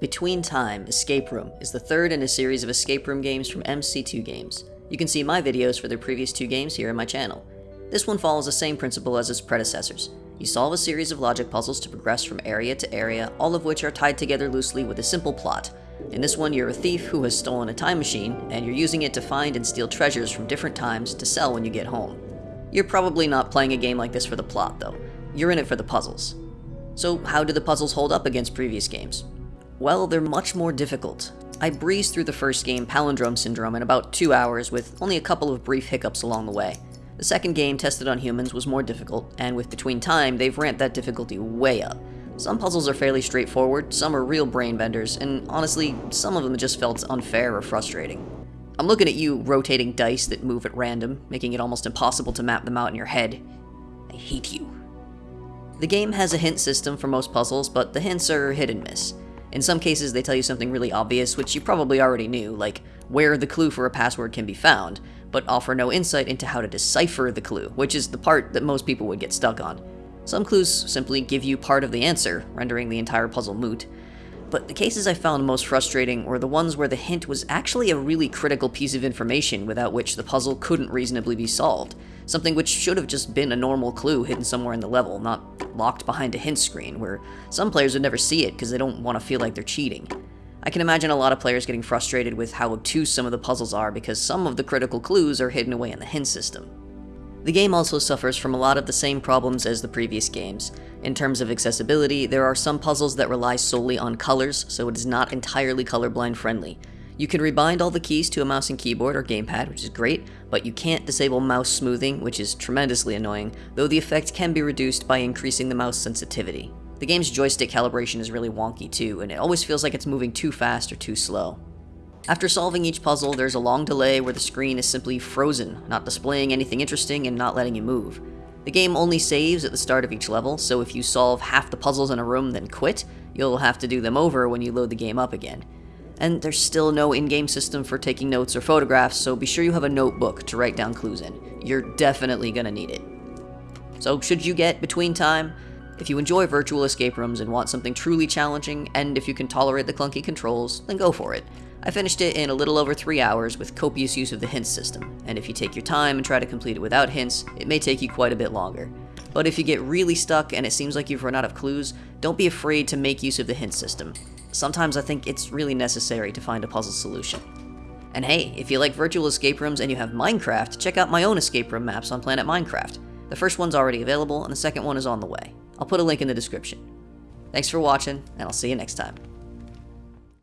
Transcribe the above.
Between Time Escape Room is the third in a series of escape room games from MC2 Games. You can see my videos for their previous two games here on my channel. This one follows the same principle as its predecessors. You solve a series of logic puzzles to progress from area to area, all of which are tied together loosely with a simple plot. In this one, you're a thief who has stolen a time machine, and you're using it to find and steal treasures from different times to sell when you get home. You're probably not playing a game like this for the plot, though. You're in it for the puzzles. So how do the puzzles hold up against previous games? Well, they're much more difficult. I breezed through the first game, Palindrome Syndrome, in about two hours with only a couple of brief hiccups along the way. The second game, tested on humans, was more difficult, and with Between Time, they've ramped that difficulty way up. Some puzzles are fairly straightforward, some are real brain benders, and honestly, some of them just felt unfair or frustrating. I'm looking at you rotating dice that move at random, making it almost impossible to map them out in your head. I hate you. The game has a hint system for most puzzles, but the hints are hit and miss. In some cases, they tell you something really obvious, which you probably already knew, like where the clue for a password can be found, but offer no insight into how to decipher the clue, which is the part that most people would get stuck on. Some clues simply give you part of the answer, rendering the entire puzzle moot. But the cases I found most frustrating were the ones where the hint was actually a really critical piece of information without which the puzzle couldn't reasonably be solved. Something which should have just been a normal clue hidden somewhere in the level, not locked behind a hint screen, where some players would never see it because they don't want to feel like they're cheating. I can imagine a lot of players getting frustrated with how obtuse some of the puzzles are because some of the critical clues are hidden away in the hint system. The game also suffers from a lot of the same problems as the previous games. In terms of accessibility, there are some puzzles that rely solely on colors, so it is not entirely colorblind friendly. You can rebind all the keys to a mouse and keyboard or gamepad, which is great, but you can't disable mouse smoothing, which is tremendously annoying, though the effect can be reduced by increasing the mouse sensitivity. The game's joystick calibration is really wonky too, and it always feels like it's moving too fast or too slow. After solving each puzzle, there's a long delay where the screen is simply frozen, not displaying anything interesting and not letting you move. The game only saves at the start of each level, so if you solve half the puzzles in a room then quit, you'll have to do them over when you load the game up again. And there's still no in-game system for taking notes or photographs, so be sure you have a notebook to write down clues in. You're definitely gonna need it. So should you get Between Time? If you enjoy virtual escape rooms and want something truly challenging, and if you can tolerate the clunky controls, then go for it. I finished it in a little over 3 hours with copious use of the hints system, and if you take your time and try to complete it without hints, it may take you quite a bit longer. But if you get really stuck and it seems like you've run out of clues, don't be afraid to make use of the hint system. Sometimes I think it's really necessary to find a puzzle solution. And hey, if you like virtual escape rooms and you have Minecraft, check out my own escape room maps on Planet Minecraft. The first one's already available, and the second one is on the way. I'll put a link in the description. Thanks for watching, and I'll see you next time.